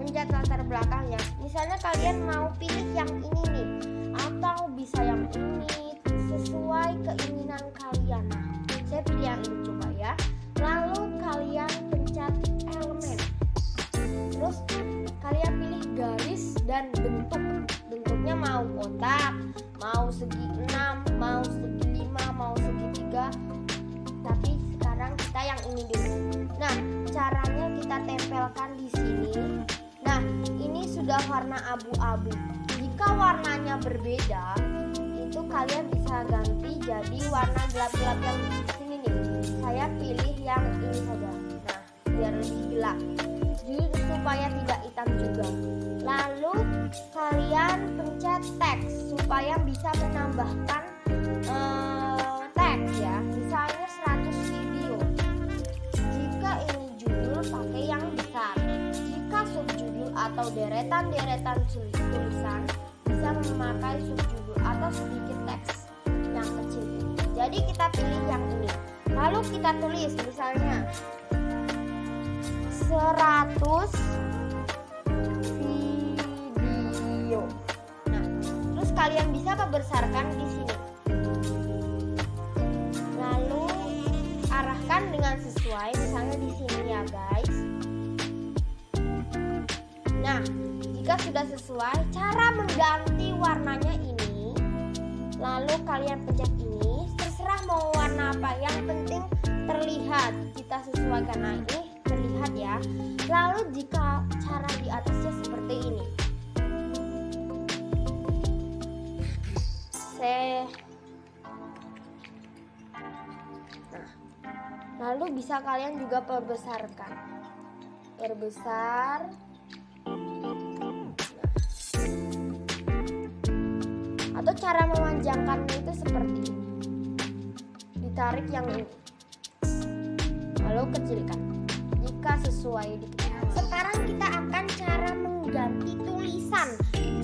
pencet latar belakangnya. Misalnya kalian mau pilih yang ini nih, atau bisa yang ini sesuai keinginan kalian. Saya pilih yang ini coba ya. Lalu kalian pencet elemen. Terus kalian pilih garis dan bentuk. Bentuknya mau kotak, mau segi 6, mau segi 5, mau segi 3. Tapi sekarang kita yang ini dulu. Nah, caranya kita tempelkan di sini. Sudah warna abu-abu. Jika warnanya berbeda, itu kalian bisa ganti jadi warna gelap-gelap yang di sini nih. Saya pilih yang ini saja. Nah, biar lebih gelap. Jadi supaya tidak hitam juga. Lalu kalian pencet teks supaya bisa menambahkan uh, deretan-deretan tulisan bisa memakai subjudul atau sedikit teks yang kecil. Jadi kita pilih yang ini. Lalu kita tulis misalnya 100 video. Nah, terus kalian bisa membesarkan di sini. Lalu arahkan dengan sesuai, misalnya di sini ya, guys. Nah, jika sudah sesuai, cara mengganti warnanya ini, lalu kalian pencet ini, terserah mau warna apa, yang penting terlihat. Kita sesuaikan nah ini terlihat ya. Lalu jika cara di atasnya seperti ini. Saya Nah, lalu bisa kalian juga perbesarkan. Perbesar. Cara memanjangkannya itu seperti ini. Ditarik yang ini. Lalu kecilkan jika sesuai Sekarang kita akan cara mengganti tulisan.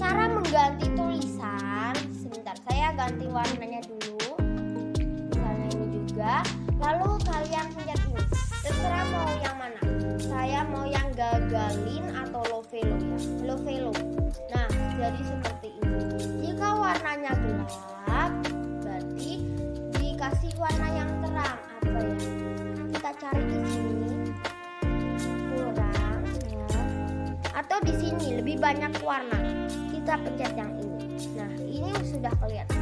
Cara mengganti tulisan, sebentar saya ganti warnanya dulu. Misalnya ini juga. Lalu kalian pencet ini. Terserah mau yang mana. Saya mau yang gagalin atau lovelo ya. Lovelo. Nah, jadi seperti cari di sini. Atau di sini lebih banyak warna. Kita pencet yang ini. Nah ini sudah kelihatan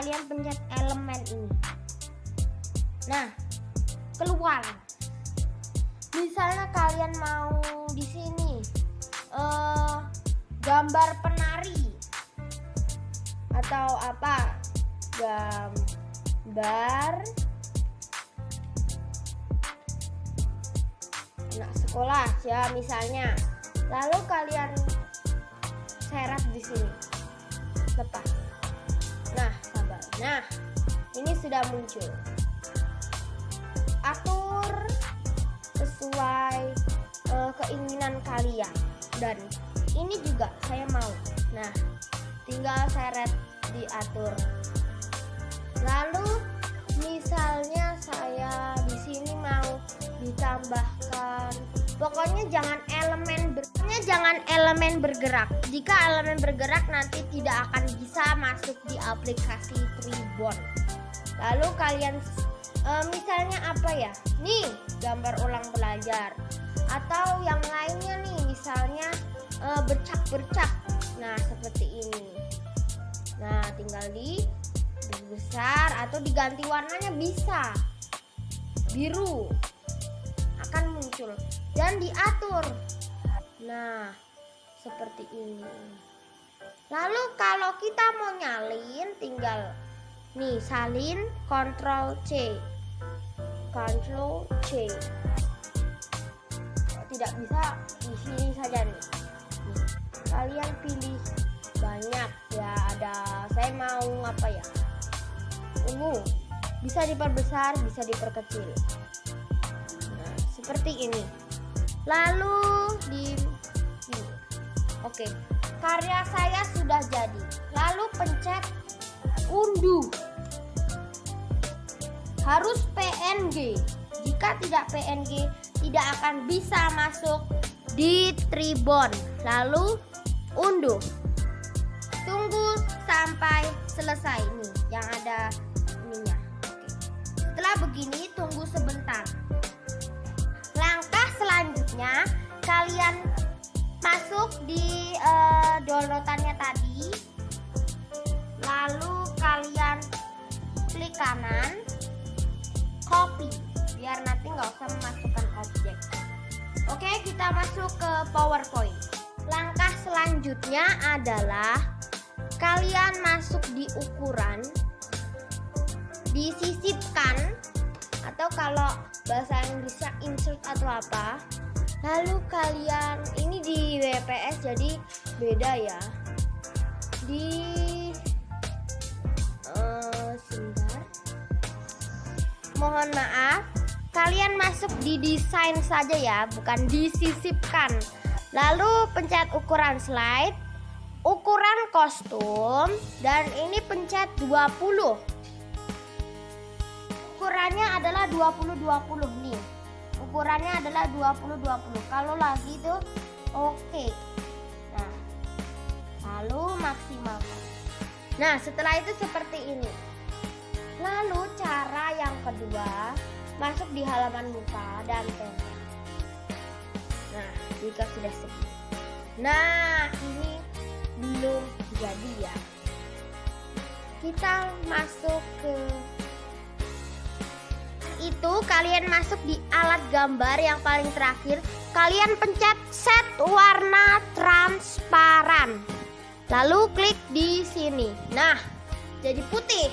kalian pencet elemen ini. Nah keluar. Misalnya kalian mau di sini uh, gambar penari atau apa? Gambar anak sekolah ya misalnya. Lalu kalian seret di sini. Lepas nah ini sudah muncul. Atur sesuai uh, keinginan kalian. Dan ini juga saya mau. Nah tinggal seret diatur. Lalu misalnya saya di sini mau ditambahkan pokoknya jangan elemen bergeraknya jangan elemen bergerak. Jika elemen bergerak nanti tidak akan bisa masuk di aplikasi Tribon lalu kalian e, misalnya apa ya? Nih gambar ulang belajar. Atau yang lainnya nih misalnya e, bercak-bercak. Nah seperti ini. Nah tinggal di besar atau diganti warnanya bisa. Biru. Akan muncul dan diatur. Nah seperti ini. Lalu kalau kita mau nyalin tinggal nih salin Ctrl C. Ctrl C. Tidak bisa di sini saja nih. nih. Kalian pilih banyak. Ya ada saya mau apa ya? Ungu. Bisa diperbesar bisa diperkecil. Nah seperti ini lalu di sini oke karya saya sudah jadi. Lalu pencet unduh harus PNG jika tidak PNG tidak akan bisa masuk di Tribon. Lalu unduh tunggu sampai selesai nih yang ada ininya. Oke. Setelah begini tunggu sebentar selanjutnya kalian masuk di uh, downloadannya tadi. Lalu kalian klik kanan copy. Biar nanti nggak usah memasukkan objek. Oke kita masuk ke powerpoint. Langkah selanjutnya adalah kalian masuk di ukuran disisipkan atau kalau bahasa Inggrisnya insert atau apa. Lalu kalian ini di WPS jadi beda ya. Di uh, mohon maaf kalian masuk di desain saja ya bukan disisipkan. Lalu pencet ukuran slide ukuran kostum dan ini pencet 20 ukurannya adalah 20 20 nih. Ukurannya adalah 20 20 kalau lagi itu oke. Okay. nah lalu maksimalkan nah setelah itu seperti ini. Lalu cara yang kedua masuk di halaman muka dan tempel nah jika sudah seperti nah ini belum jadi ya. Kita masuk ke itu kalian masuk di alat gambar yang paling terakhir. Kalian pencet set warna transparan. Lalu klik di sini. Nah jadi putih.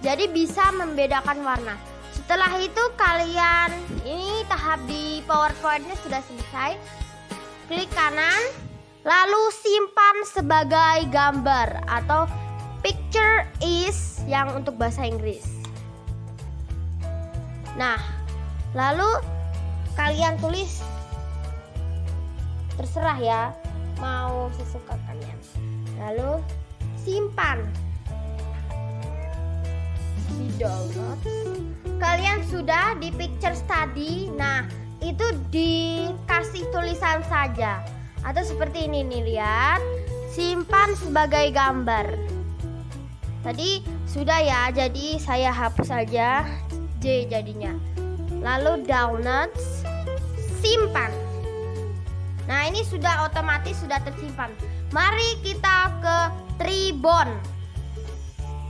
Jadi bisa membedakan warna. Setelah itu kalian ini tahap di powerpointnya sudah selesai. Klik kanan. Lalu simpan sebagai gambar atau picture is yang untuk bahasa Inggris. Nah, lalu kalian tulis terserah ya mau sesuka kalian. Lalu simpan di download. Kalian sudah di picture study. Nah, itu dikasih tulisan saja atau seperti ini nih lihat simpan sebagai gambar tadi sudah ya jadi saya hapus saja J jadinya. Lalu downloads simpan. Nah ini sudah otomatis sudah tersimpan. Mari kita ke Tribon.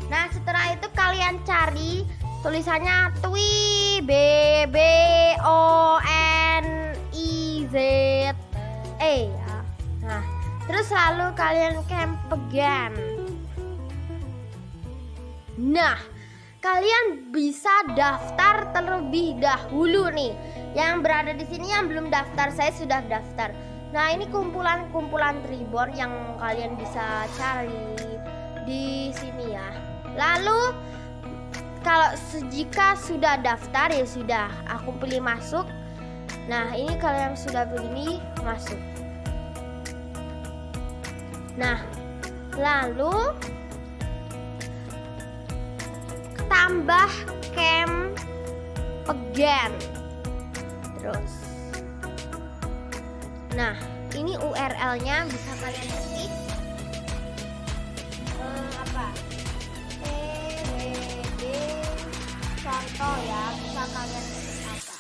Nah setelah itu kalian cari tulisannya Twi B B O N I Z E. Nah, terus lalu kalian camp again. Nah, kalian bisa daftar terlebih dahulu nih. Yang berada di sini yang belum daftar, saya sudah daftar. Nah, ini kumpulan-kumpulan tribon yang kalian bisa cari di sini ya. Lalu kalau jika sudah daftar ya sudah, aku pilih masuk. Nah, ini kalian sudah begini masuk. Nah, lalu tambah camp again. Terus. Nah, ini URL-nya bisa kalian ketik. Eh, apa? TWD contoh ya, bisa kalian ketik apa?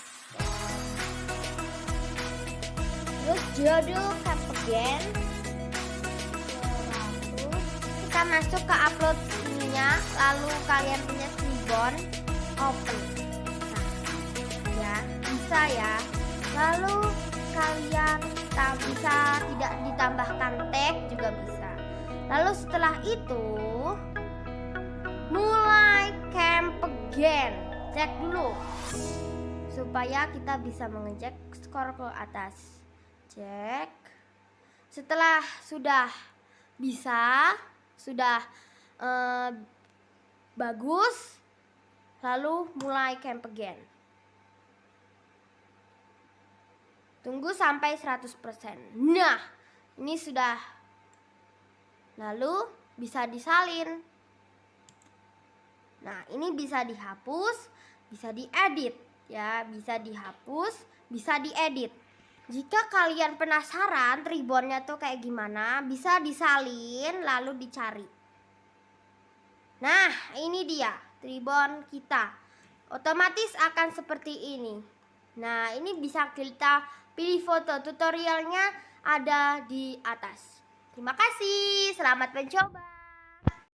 Terus judul camp again kita masuk ke upload ininya lalu kalian punya ribbon open nah ya bisa ya. Lalu kalian tak bisa tidak ditambahkan tag juga bisa. Lalu setelah itu mulai camp again. Cek dulu. Supaya kita bisa mengecek skor ke atas. Cek. Setelah sudah bisa sudah eh, bagus lalu mulai camp again. Tunggu sampai 100% nah ini sudah. Lalu bisa disalin. Nah ini bisa dihapus bisa diedit. Ya bisa dihapus bisa diedit. Jika kalian penasaran tribonnya tuh kayak gimana, bisa disalin lalu dicari. Nah, ini dia tribon kita. Otomatis akan seperti ini. Nah, ini bisa kita pilih foto. Tutorialnya ada di atas. Terima kasih, selamat mencoba.